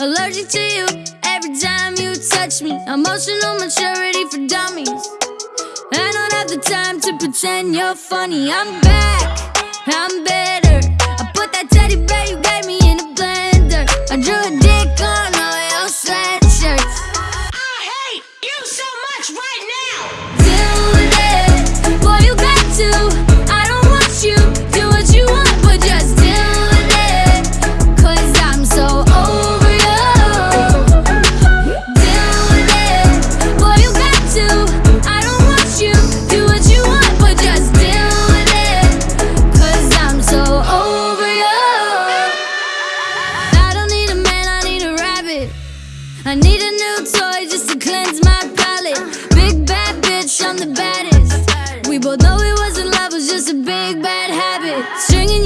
allergic to you. Every time you touch me Emotional maturity for dummies. I don't have the time to pretend you're funny. I'm back, I'm better. Singing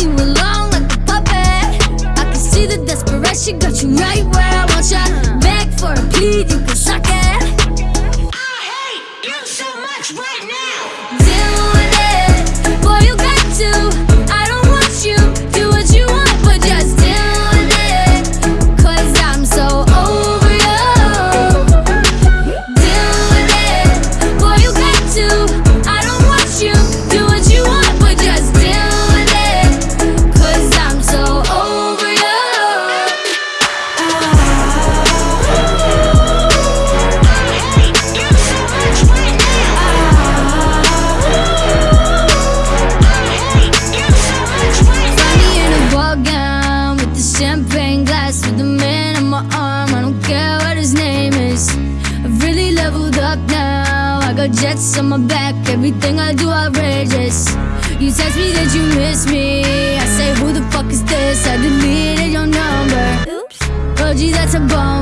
eyes to the man on my arm. I don't care what his name is. I've really leveled up now. I got jets on my back. Everything I do outrageous. You text me that you miss me. I say who the fuck is this? I deleted your number. Oops. Oh, OG that's a bomb